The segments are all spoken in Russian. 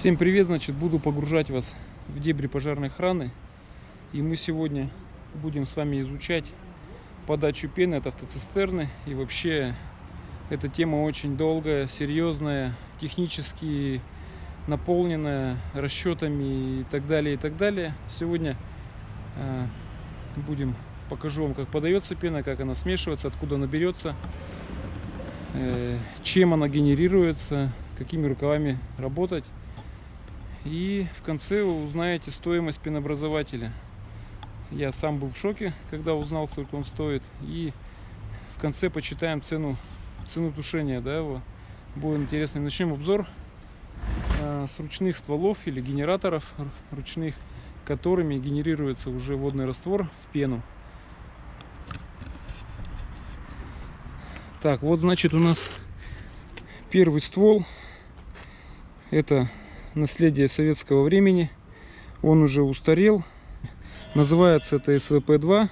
Всем привет, значит, буду погружать вас в дебри пожарной охраны. И мы сегодня будем с вами изучать подачу пены от автоцистерны. И вообще, эта тема очень долгая, серьезная, технически наполненная расчетами и так далее, и так далее. Сегодня э, будем покажу вам, как подается пена, как она смешивается, откуда она берется, э, чем она генерируется, какими рукавами работать. И в конце вы узнаете стоимость пенообразователя. Я сам был в шоке, когда узнал, сколько он стоит. И в конце почитаем цену, цену тушения да, его. Будет интересно. Начнем обзор э, с ручных стволов или генераторов ручных, которыми генерируется уже водный раствор в пену. Так, вот значит у нас первый ствол. Это наследие советского времени. Он уже устарел. Называется это СВП-2.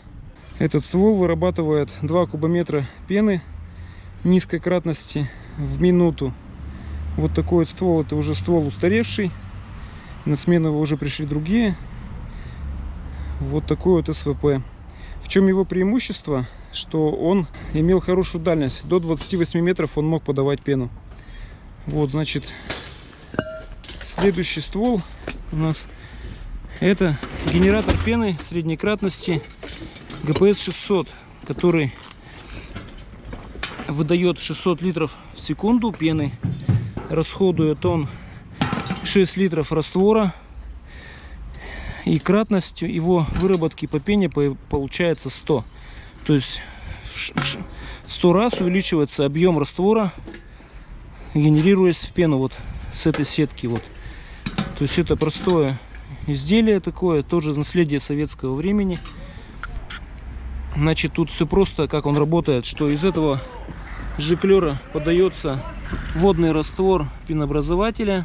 Этот ствол вырабатывает 2 кубометра пены низкой кратности в минуту. Вот такой вот ствол, это уже ствол устаревший. На смену его уже пришли другие. Вот такой вот СВП. В чем его преимущество? Что он имел хорошую дальность. До 28 метров он мог подавать пену. Вот, значит, Следующий ствол у нас это генератор пены средней кратности ГПС 600, который выдает 600 литров в секунду пены. Расходует он 6 литров раствора. И кратность его выработки по пене получается 100. То есть в 100 раз увеличивается объем раствора, генерируясь в пену вот с этой сетки. Вот. То есть это простое изделие такое, тоже наследие советского времени. Значит, тут все просто, как он работает, что из этого жиклера подается водный раствор пенообразователя.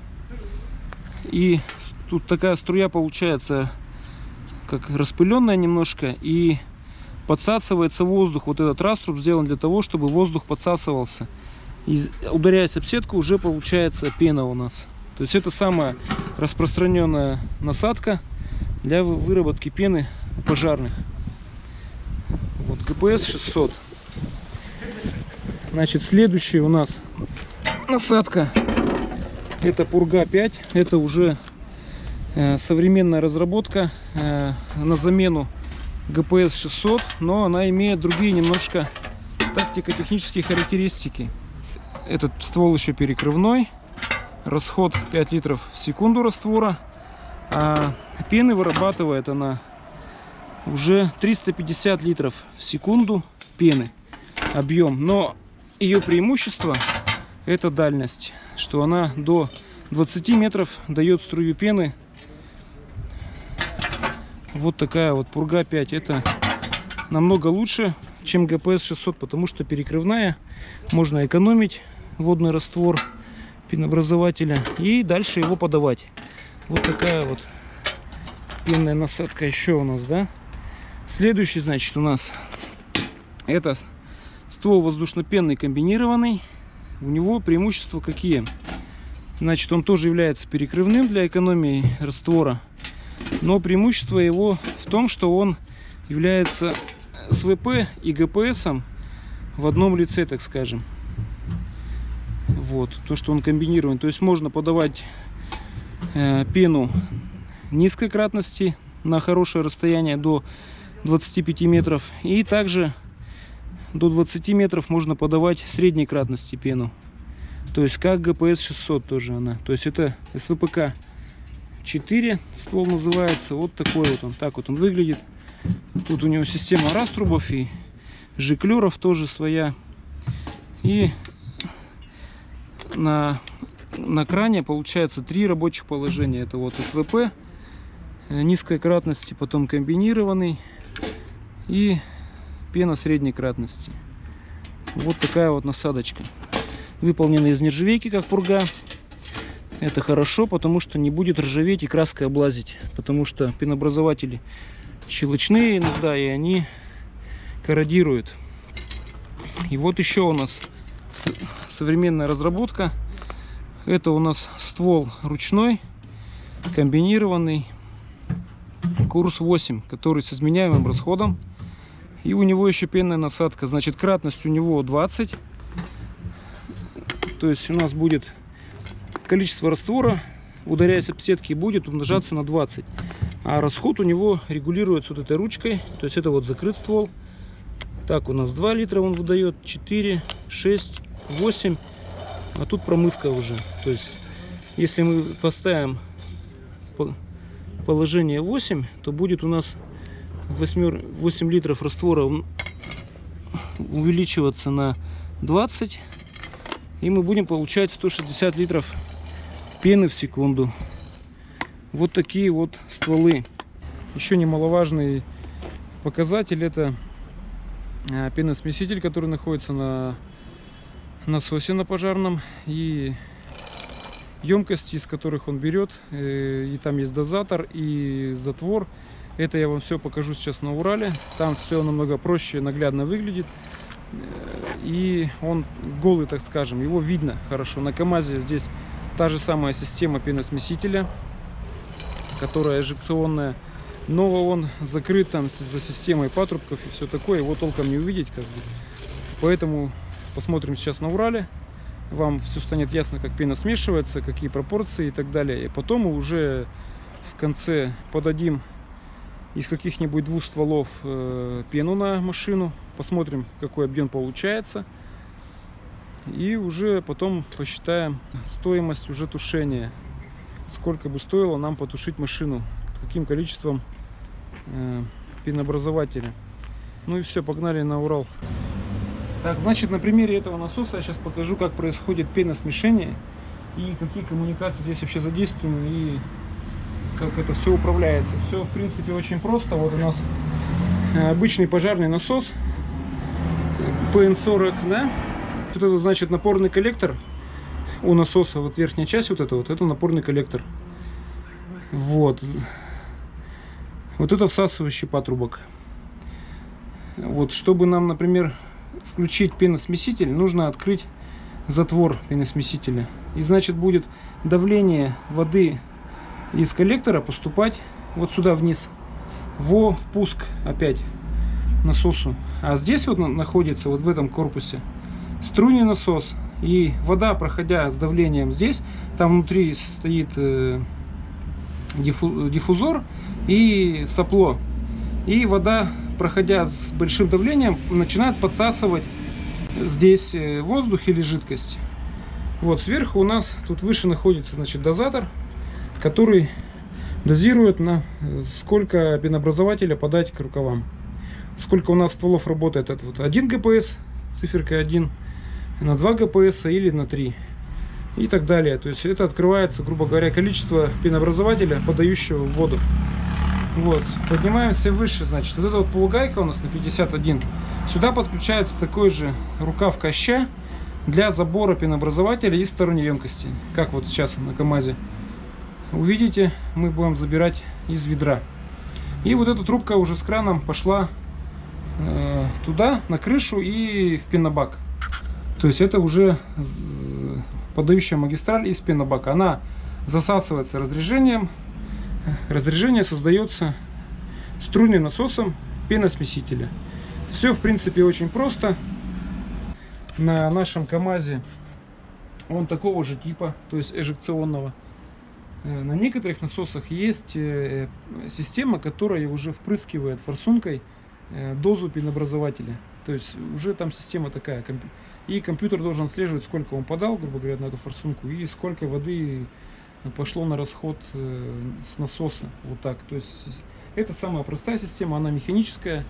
И тут такая струя получается, как распыленная немножко, и подсасывается воздух. Вот этот раструб сделан для того, чтобы воздух подсасывался. И ударяясь об сетку, уже получается пена у нас. То есть это самая распространенная насадка для выработки пены пожарных. Вот ГПС 600. Значит, следующая у нас насадка. Это Пурга 5. Это уже э, современная разработка э, на замену ГПС 600, но она имеет другие немножко тактико-технические характеристики. Этот ствол еще перекрывной расход 5 литров в секунду раствора. А пены вырабатывает она уже 350 литров в секунду пены объем. Но ее преимущество это дальность, что она до 20 метров дает струю пены. Вот такая вот Пурга 5. Это намного лучше, чем ГПС 600, потому что перекрывная. Можно экономить водный раствор пенообразователя и дальше его подавать. Вот такая вот пенная насадка еще у нас, да. Следующий, значит, у нас это ствол воздушно-пенный комбинированный. У него преимущества какие? Значит, он тоже является перекрывным для экономии раствора. Но преимущество его в том, что он является СВП и ГПСом в одном лице, так скажем. Вот, то, что он комбинирован. То есть можно подавать э, пену низкой кратности на хорошее расстояние до 25 метров. И также до 20 метров можно подавать средней кратности пену. То есть как ГПС 600 тоже она. То есть это СВПК 4 ствол называется. Вот такой вот он. Так вот он выглядит. Тут у него система раструбов и жиклеров тоже своя. И на, на кране получается три рабочих положения. Это вот СВП, э, низкой кратности, потом комбинированный и пена средней кратности. Вот такая вот насадочка. Выполнена из нержавейки, как пурга. Это хорошо, потому что не будет ржаветь и краской облазить. Потому что пенообразователи щелочные иногда, и они корродируют. И вот еще у нас современная разработка. Это у нас ствол ручной, комбинированный курс 8, который с изменяемым расходом. И у него еще пенная насадка. Значит, кратность у него 20. То есть у нас будет количество раствора, ударяясь об сетки, будет умножаться на 20. А расход у него регулируется вот этой ручкой. То есть это вот закрыт ствол. Так, у нас 2 литра он выдает, 4, 6, 8. А тут промывка уже. То есть, если мы поставим положение 8, то будет у нас 8, 8 литров раствора увеличиваться на 20. И мы будем получать 160 литров пены в секунду. Вот такие вот стволы. Еще немаловажный показатель это пеносмеситель, который находится на насосе на пожарном и емкости, из которых он берет. Э, и там есть дозатор и затвор. Это я вам все покажу сейчас на Урале. Там все намного проще, наглядно выглядит. Э, и он голый, так скажем, его видно хорошо. На КАМАЗе здесь та же самая система пеносмесителя, которая эжекционная. Но он закрыт там за системой патрубков и все такое. Его толком не увидеть. Как бы. Поэтому посмотрим сейчас на Урале вам все станет ясно, как пена смешивается, какие пропорции и так далее. И потом мы уже в конце подадим из каких-нибудь двух стволов э, пену на машину, посмотрим, какой объем получается. И уже потом посчитаем стоимость уже тушения. Сколько бы стоило нам потушить машину, каким количеством э. Ну и все, погнали на Урал. Так, значит, на примере этого насоса я сейчас покажу, как происходит пеносмешение и какие коммуникации здесь вообще задействованы и как это все управляется. Все, в принципе, очень просто. Вот у нас э, обычный пожарный насос PN40, да? Вот это, значит, напорный коллектор у насоса, вот верхняя часть вот это вот, это напорный коллектор. Вот. Вот это всасывающий патрубок. Вот, чтобы нам, например, включить пеносмеситель, нужно открыть затвор пеносмесителя. И значит будет давление воды из коллектора поступать вот сюда вниз, во впуск опять насосу. А здесь вот находится, вот в этом корпусе, струйный насос. И вода, проходя с давлением здесь, там внутри стоит диффузор и сопло. И вода проходя с большим давлением, начинает подсасывать здесь э, воздух или жидкость. Вот сверху у нас тут выше находится значит дозатор, который дозирует на э, сколько пенообразователя подать к рукавам. Сколько у нас стволов работает это вот 1 ГПС, циферка 1, на 2 ГПС или на 3 и так далее. То есть это открывается, грубо говоря, количество пенообразователя, подающего в воду. Вот, поднимаемся выше, значит, вот эта вот полугайка у нас на 51. Сюда подключается такой же рукав коща для забора пенообразователя из сторонней емкости. Как вот сейчас на КамАЗе. Увидите, мы будем забирать из ведра. И вот эта трубка уже с краном пошла э, туда, на крышу и в пенобак. То есть это уже подающая магистраль из пенобака. Она засасывается разрежением разрежение создается струйным насосом пеносмесителя. Все, в принципе, очень просто. На нашем КАМАЗе он такого же типа, то есть эжекционного. Э, на некоторых насосах есть э, система, которая уже впрыскивает форсункой э, дозу пенообразователя. То есть уже там система такая. И компьютер должен отслеживать, сколько он подал, грубо говоря, на эту форсунку, и сколько воды пошло на расход э, с насоса. Вот так. То есть это самая простая система, она механическая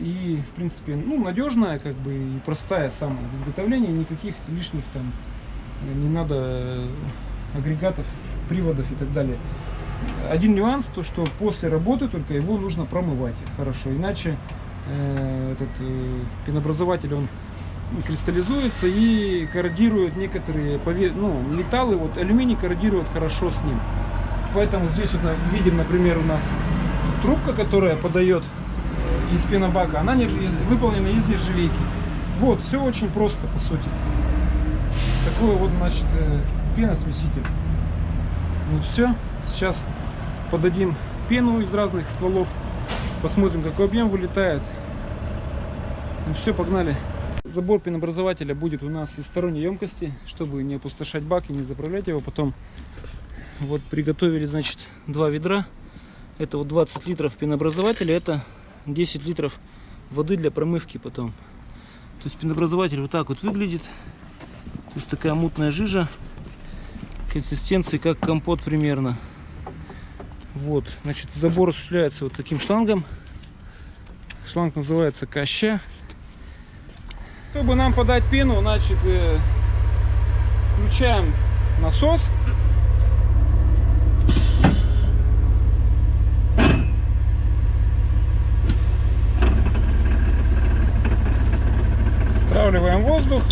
и, в принципе, ну, надежная, как бы, и простая самая в изготовлении, никаких лишних там э, не надо э, агрегатов, приводов и так далее. Один нюанс, то что после работы только его нужно промывать хорошо, иначе э, этот э, пенообразователь он кристаллизуется и корродирует некоторые ну, металлы. Вот алюминий корродирует хорошо с ним. Поэтому здесь вот видим, например, у нас трубка, которая подает э, из пенобака, она не, из, выполнена из нержавейки. Вот, все очень просто, по сути. Такой вот, значит, э, пеносмеситель. Вот все. Сейчас подадим пену из разных стволов. Посмотрим, какой объем вылетает. Ну все, погнали. Забор пенообразователя будет у нас из сторонней емкости, чтобы не опустошать бак и не заправлять его потом. Вот приготовили, значит, два ведра. Это вот 20 литров пенообразователя, это 10 литров воды для промывки потом. То есть пенообразователь вот так вот выглядит. То есть такая мутная жижа. Консистенции как компот примерно. Вот, значит, забор осуществляется вот таким шлангом. Шланг называется каща. Чтобы нам подать пену, значит, э, включаем насос. Стравливаем воздух.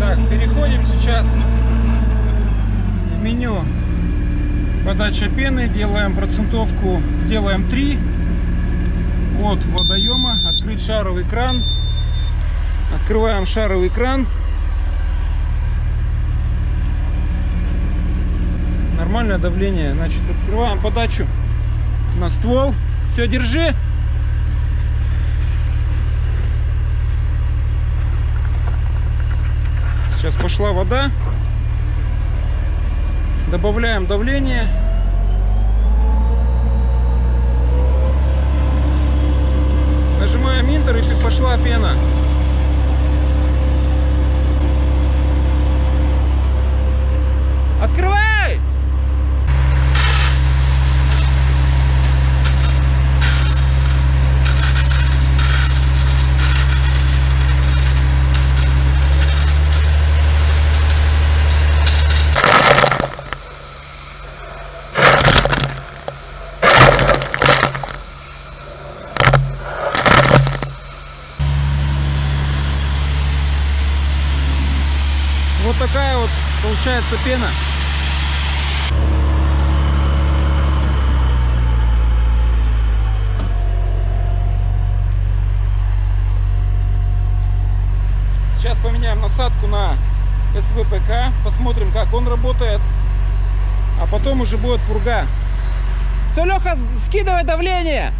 Так, переходим сейчас в меню подача пены. Делаем процентовку, сделаем 3 от водоема. Открыть шаровый кран. Открываем шаровый кран. Нормальное давление. Значит, открываем подачу на ствол. Все, держи. Сейчас пошла вода. Добавляем давление. Нажимаем Интер и пошла пена. Открывай! Вот такая вот получается пена. Сейчас поменяем насадку на СВПК, посмотрим, как он работает, а потом уже будет пурга. Все, Леха, скидывай давление.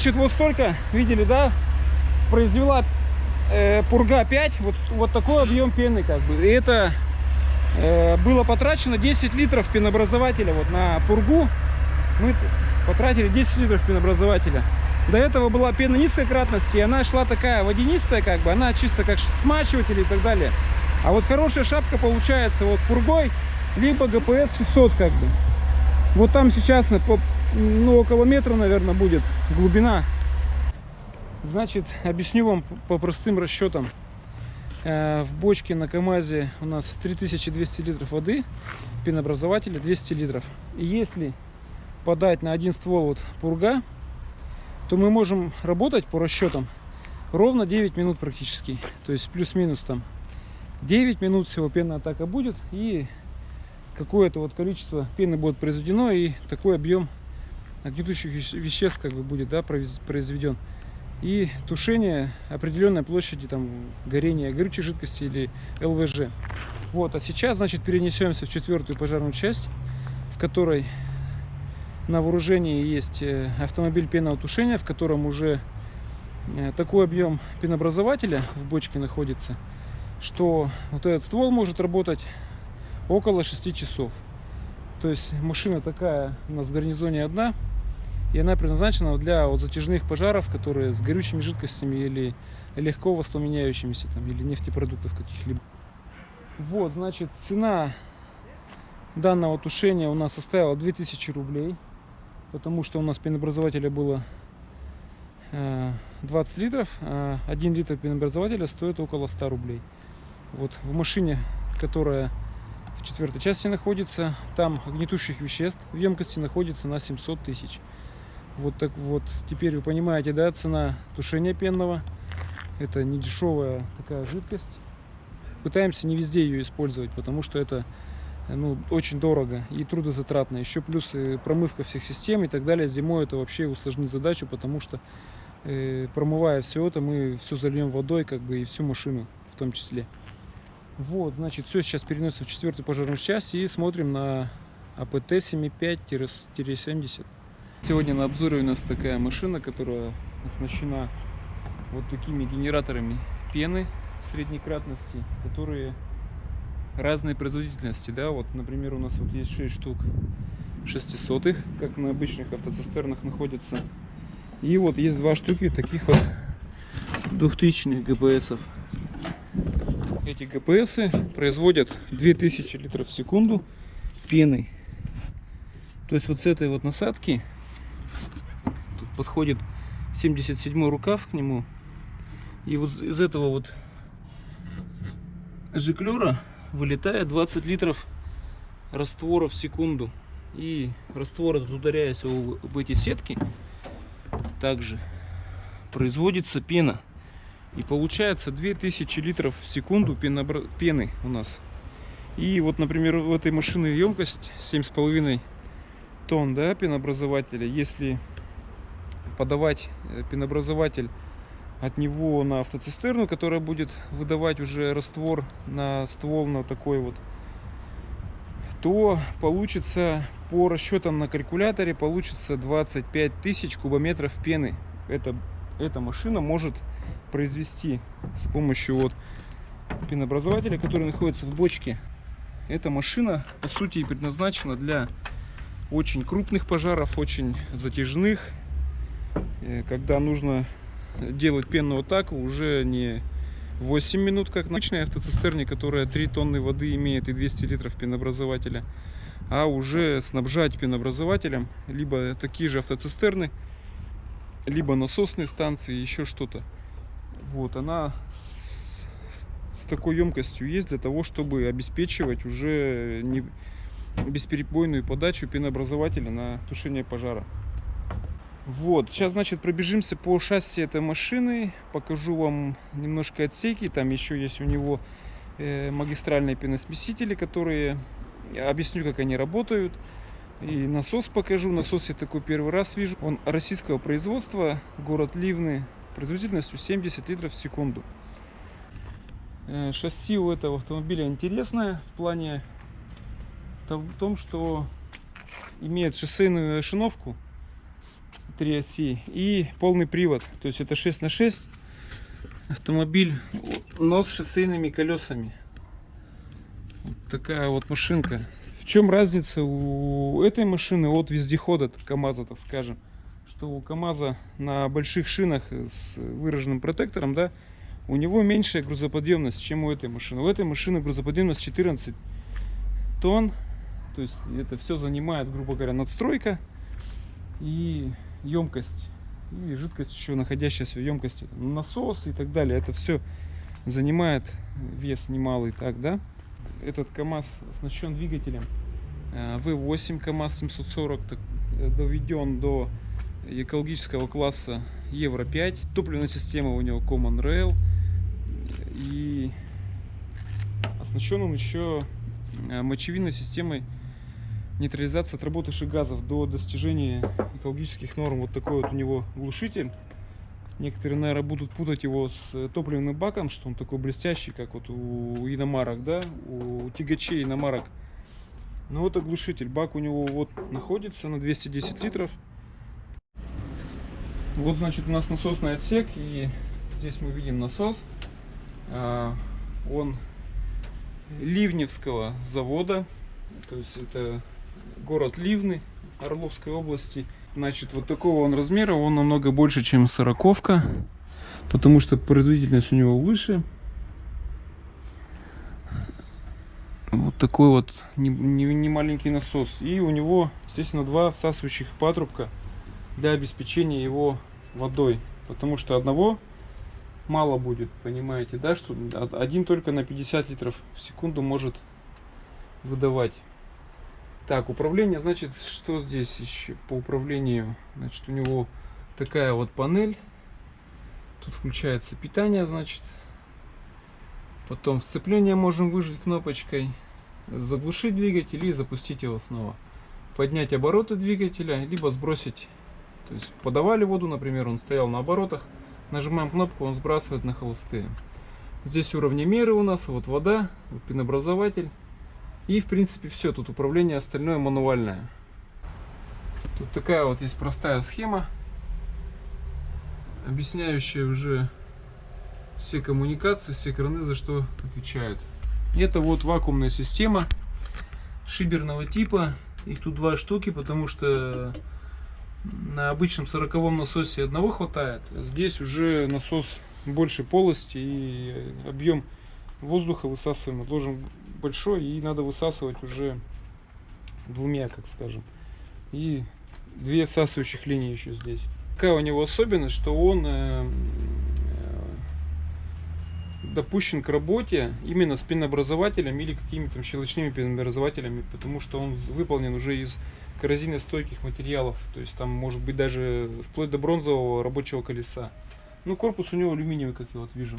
Значит, вот столько, видели, да, произвела э, Пурга 5, вот, вот такой объем пены, как бы. И это э, было потрачено 10 литров пенообразователя вот на Пургу. Мы потратили 10 литров пенообразователя. До этого была пена низкой кратности, и она шла такая водянистая, как бы, она чисто как смачиватель и так далее. А вот хорошая шапка получается вот пургой, либо ГПС 600 как бы. Вот там сейчас по, ну, около метра, наверное, будет глубина. Значит, объясню вам по простым расчетам. Э, в бочке на КАМАЗе у нас 3200 литров воды, пенообразователя 200 литров. И если подать на один ствол вот пурга, то мы можем работать по расчетам ровно 9 минут практически. То есть плюс-минус там 9 минут всего пенная атака будет и какое-то вот количество пены будет произведено и такой объем огнетущих веществ как бы будет да, произведен и тушение определенной площади там горения горючей жидкости или ЛВЖ. Вот, а сейчас, значит, перенесемся в четвертую пожарную часть, в которой на вооружении есть э, автомобиль пенного тушения, в котором уже э, такой объем пенообразователя в бочке находится, что вот этот ствол может работать около 6 часов. То есть машина такая у нас в гарнизоне одна, и она предназначена для вот затяжных пожаров, которые с горючими жидкостями или легко воспламеняющимися, там, или нефтепродуктов каких-либо. Вот, значит, цена данного тушения у нас составила 2000 рублей, потому что у нас пенообразователя было 20 э, литров, а 1 литр пенообразователя стоит около 100 рублей. Вот в машине, которая в четвертой части находится, там огнетушащих веществ в емкости находится на 700 тысяч. Вот так вот, теперь вы понимаете, да, цена тушения пенного. Это не дешевая такая жидкость. Пытаемся не везде ее использовать, потому что это ну, очень дорого и трудозатратно. Еще плюс э, промывка всех систем и так далее. Зимой это вообще усложнит задачу, потому что э, промывая все это, мы все зальем водой, как бы и всю машину в том числе. Вот, значит, все сейчас переносим в четвертую пожарную часть и смотрим на АПТ 75-70. Сегодня на обзоре у нас такая машина, которая оснащена вот такими генераторами пены среднекратности, которые разной производительности. Да? Вот, например, у нас вот есть 6 штук 600 как на обычных автоцистернах находятся. И вот есть два штуки таких вот 2000 ГПСов. Эти ГПСы производят 2000 литров в секунду пены. То есть вот с этой вот насадки подходит 77 рукав к нему. И вот из этого вот жиклера вылетает 20 литров раствора в секунду. И раствор этот, ударяясь об эти сетки, также производится пена. И получается 2000 литров в секунду пены у нас. И вот, например, в этой машины емкость 7,5 тонн да, пенообразователя. Если подавать э, пенообразователь от него на автоцистерну, которая будет выдавать уже раствор на ствол на такой вот, то получится по расчетам на калькуляторе получится 25 тысяч кубометров пены. Это, эта машина может произвести с помощью вот пенообразователя, который находится в бочке. Эта машина по сути предназначена для очень крупных пожаров, очень затяжных когда нужно делать пенную атаку уже не 8 минут, как на обычной автоцистерне, которая 3 тонны воды имеет и 200 литров пенообразователя, а уже снабжать пенообразователем либо такие же автоцистерны, либо насосные станции, еще что-то. Вот, она с, с такой емкостью есть для того, чтобы обеспечивать уже не бесперебойную подачу пенообразователя на тушение пожара. Вот, сейчас, значит, пробежимся по шасси этой машины, покажу вам немножко отсеки, там еще есть у него э, магистральные пеносмесители, которые, объясню, как они работают, и насос покажу, насос я такой первый раз вижу, он российского производства, город Ливны, производительностью 70 литров в секунду. Э, шасси у этого автомобиля интересное в плане в том, что имеет шоссейную шиновку, 3 оси и полный привод. То есть это 6 на 6 автомобиль, но с шоссейными колесами. Вот такая вот машинка. В чем разница у этой машины от вездехода КАМАЗа, так скажем? Что у КАМАЗа на больших шинах с выраженным протектором, да, у него меньшая грузоподъемность, чем у этой машины. У этой машины грузоподъемность 14 тонн. То есть это все занимает, грубо говоря, надстройка и емкость. И жидкость еще находящаяся в емкости. Насос и так далее. Это все занимает вес немалый. Так, да? Этот КАМАЗ оснащен двигателем V8 КАМАЗ 740. Так, э, доведен до экологического класса Евро 5. Топливная система у него Common Rail. И оснащен он еще э, мочевинной системой нейтрализации отработавших газов до достижения экологических норм. Вот такой вот у него глушитель. Некоторые, наверное, будут путать его с топливным баком, что он такой блестящий, как вот у иномарок, да, у тягачей иномарок. Но вот оглушитель. Бак у него вот находится на 210 литров. Вот, значит, у нас насосный отсек, и здесь мы видим насос. А, он Ливневского завода, то есть это город Ливны Орловской области. Значит, вот такого он размера, он намного больше, чем сороковка, потому что производительность у него выше. Вот такой вот не, не, не маленький насос. И у него, естественно, два всасывающих патрубка для обеспечения его водой. Потому что одного мало будет, понимаете, да, что один только на 50 литров в секунду может выдавать. Так, управление, значит, что здесь еще по управлению? Значит, у него такая вот панель. Тут включается питание, значит. Потом сцепление можем выжать кнопочкой. Заглушить двигатель и запустить его снова. Поднять обороты двигателя, либо сбросить. То есть подавали воду, например, он стоял на оборотах. Нажимаем кнопку, он сбрасывает на холостые. Здесь уровни меры у нас, вот вода, вот пенообразователь. И в принципе все, тут управление остальное мануальное. Тут такая вот есть простая схема, объясняющая уже все коммуникации, все краны за что отвечают. Это вот вакуумная система шиберного типа. Их тут два штуки, потому что на обычном 40 насосе одного хватает. Здесь уже насос больше полости и объем воздуха высасываемый должен большой и надо высасывать уже двумя, как скажем. И две всасывающих линии еще здесь. Какая у него особенность, что он э, э, допущен к работе именно с пенообразователем или какими-то щелочными пенообразователями, потому что он выполнен уже из коррозийно-стойких материалов. То есть там может быть даже вплоть до бронзового рабочего колеса. Ну, корпус у него алюминиевый, как я вот вижу.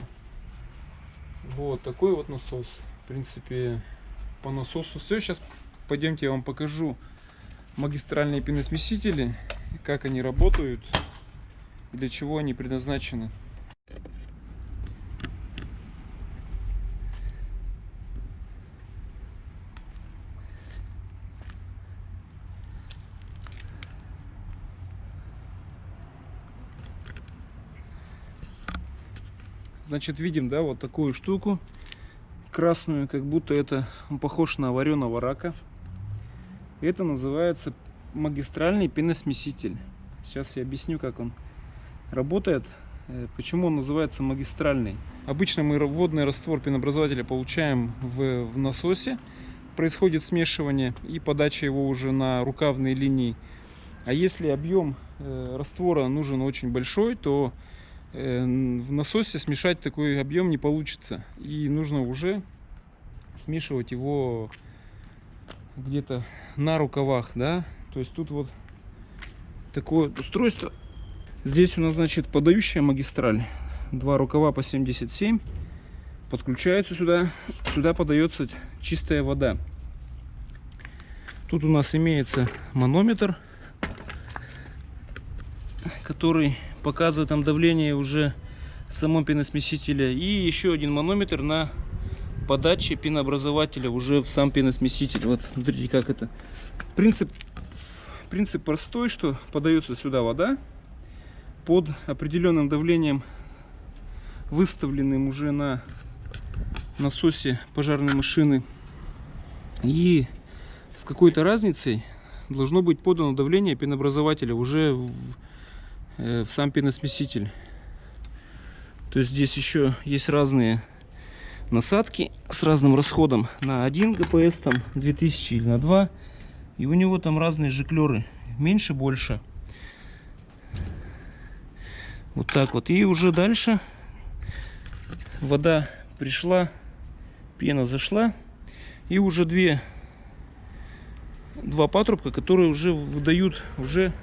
Вот такой вот насос. В принципе, по насосу все. Сейчас пойдемте я вам покажу магистральные пеносмесители, как они работают, для чего они предназначены. Значит, видим, да, вот такую штуку красную, как будто это он похож на вареного рака. Это называется магистральный пеносмеситель. Сейчас я объясню, как он работает, э, почему он называется магистральный. Обычно мы водный раствор пенообразователя получаем в, в насосе. Происходит смешивание и подача его уже на рукавные линии. А если объем э, раствора нужен очень большой, то в насосе смешать такой объем не получится. И нужно уже смешивать его где-то на рукавах, да. То есть тут вот такое устройство. Здесь у нас, значит, подающая магистраль. Два рукава по 77. Подключается сюда. Сюда подается чистая вода. Тут у нас имеется манометр, который показывает там давление уже самого пеносмесителя. И еще один манометр на подаче пенообразователя уже в сам пеносмеситель. Вот смотрите, как это. Принцип, принцип простой, что подается сюда вода под определенным давлением, выставленным уже на насосе пожарной машины. И с какой-то разницей должно быть подано давление пенообразователя уже в в сам пеносмеситель. То есть здесь еще есть разные насадки с разным расходом на 1 ГПС, там 2000 или на 2. И у него там разные жиклеры, меньше, больше. Вот так вот. И уже дальше вода пришла, пена зашла. И уже две, два патрубка, которые уже выдают уже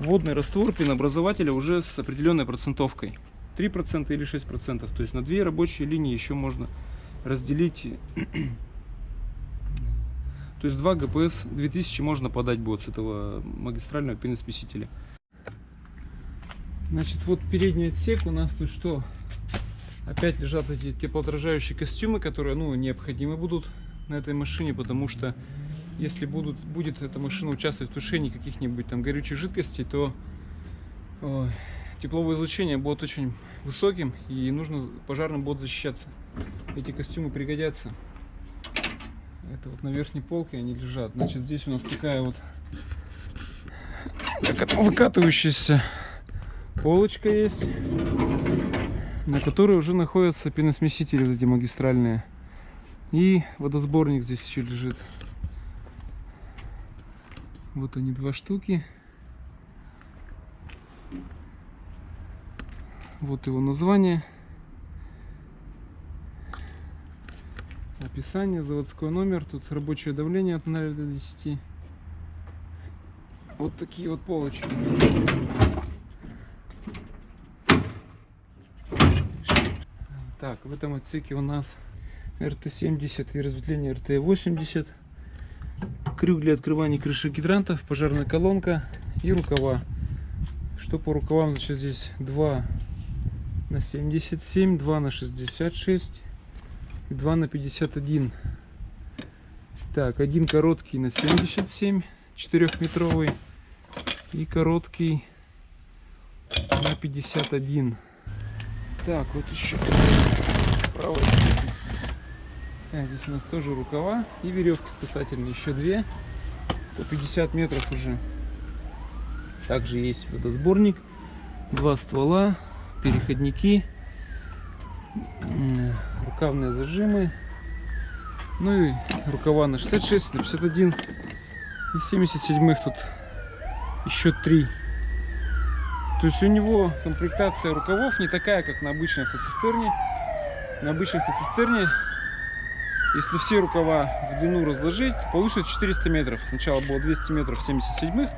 водный раствор пенообразователя уже с определенной процентовкой. 3% или 6%. То есть на две рабочие линии еще можно разделить. То есть 2 ГПС 2000 можно подать будет с этого магистрального пеносмесителя. Значит, вот передний отсек у нас тут что? Опять лежат эти теплоотражающие костюмы, которые ну, необходимы будут на этой машине, потому что если будут, будет эта машина участвовать в тушении каких-нибудь там горючих жидкостей, то ой, тепловое излучение будет очень высоким и нужно пожарным будет защищаться. Эти костюмы пригодятся. Это вот на верхней полке они лежат. Значит, здесь у нас такая вот выкатывающаяся полочка есть, на которой уже находятся пеносмесители вот эти магистральные. И водосборник здесь еще лежит. Вот они два штуки. Вот его название. Описание, заводской номер. Тут рабочее давление от 0 до 10. Вот такие вот полочки. Так, в этом отсеке у нас РТ-70 и разветвление РТ-80. Крюк для открывания крыши гидрантов, пожарная колонка и рукава. Что по рукавам, значит, здесь 2 на 77, 2 на 66 и 2 на 51. Так, один короткий на 77, 4-метровый и короткий на 51. Так, вот еще правой. Так, здесь у нас тоже рукава и веревки спасательные, еще две, по 50 метров уже. Также есть водосборник, два ствола, переходники, рукавные зажимы, ну и рукава на 66, на 51 и 77 тут еще три. То есть у него комплектация рукавов не такая, как на обычной автоцистерне. На обычной автоцистерне, если все рукава в длину разложить, получится 400 метров. Сначала было 200 метров 77-х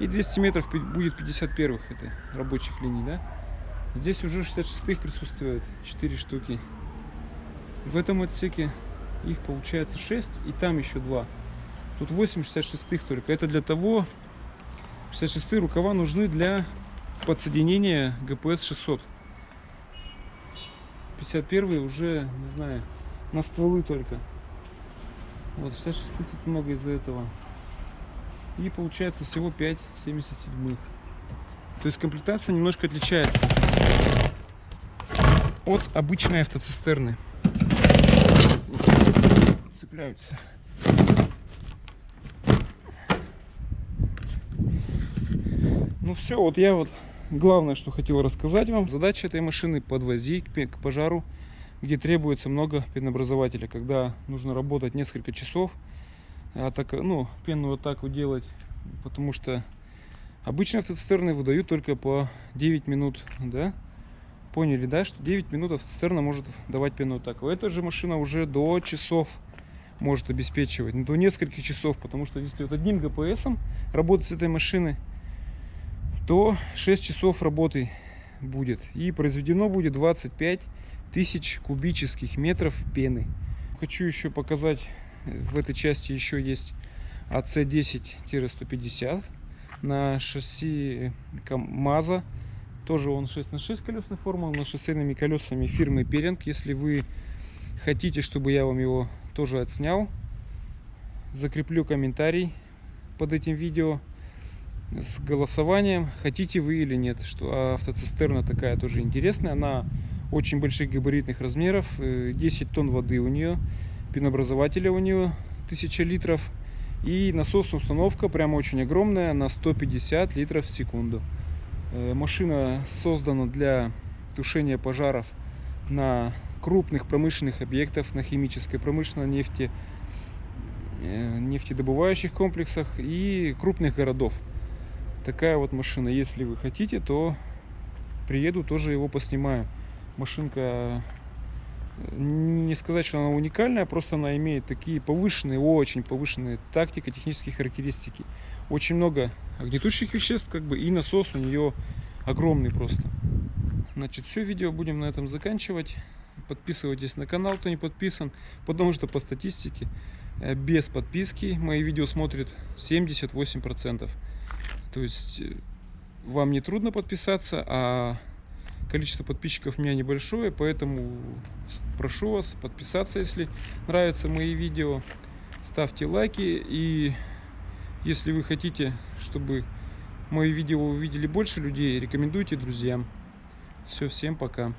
и 200 метров будет 51-х, это рабочих линий, да? Здесь уже 66-х присутствует 4 штуки. В этом отсеке их получается 6 и там еще 2. Тут 8 66-х только. Это для того, 66 рукава нужны для подсоединения ГПС 600. 51 уже, не знаю, на стволы только. Вот, 66 тут много из-за этого. И получается всего 5 77 То есть комплектация немножко отличается от обычной автоцистерны. Цепляются. Ну все, вот я вот главное, что хотел рассказать вам. Задача этой машины подвозить к пожару, где требуется много пенообразователя, когда нужно работать несколько часов, а так, ну, пенную атаку делать, потому что обычные автоцистерны выдают только по 9 минут, да? Поняли, да, что 9 минут автоцистерна может давать пенную атаку. Эта же машина уже до часов может обеспечивать, ну, до нескольких часов, потому что если вот одним ГПСом работать с этой машиной, то 6 часов работы будет. И произведено будет 25 тысяч кубических метров пены. Хочу еще показать, в этой части еще есть АЦ-10-150 на шасси КамАЗа. Тоже он 6 на 6 колесной формы, но шоссейными колесами фирмы Перинг. Если вы хотите, чтобы я вам его тоже отснял, закреплю комментарий под этим видео с голосованием, хотите вы или нет. Что автоцистерна такая тоже интересная. Она очень больших габаритных размеров. 10 э, тонн воды у нее. Пенообразователя у нее 1000 литров. И насосная установка прямо очень огромная на 150 литров в секунду. Э, машина создана для тушения пожаров на крупных промышленных объектов, на химической, промышленной нефти, э, нефтедобывающих комплексах и крупных городов. Такая вот машина. Если вы хотите, то приеду, тоже его поснимаю. Машинка, не сказать, что она уникальная, просто она имеет такие повышенные, очень повышенные тактико-технические характеристики. Очень много огнетушащих веществ, как бы, и насос у нее огромный просто. Значит, все, видео будем на этом заканчивать. Подписывайтесь на канал, кто не подписан, потому что по статистике э, без подписки мои видео смотрят 78%. То есть э, вам не трудно подписаться, а количество подписчиков у меня небольшое, поэтому прошу вас подписаться, если нравятся мои видео. Ставьте лайки и если вы хотите, чтобы мои видео увидели больше людей, рекомендуйте друзьям. Все, всем пока.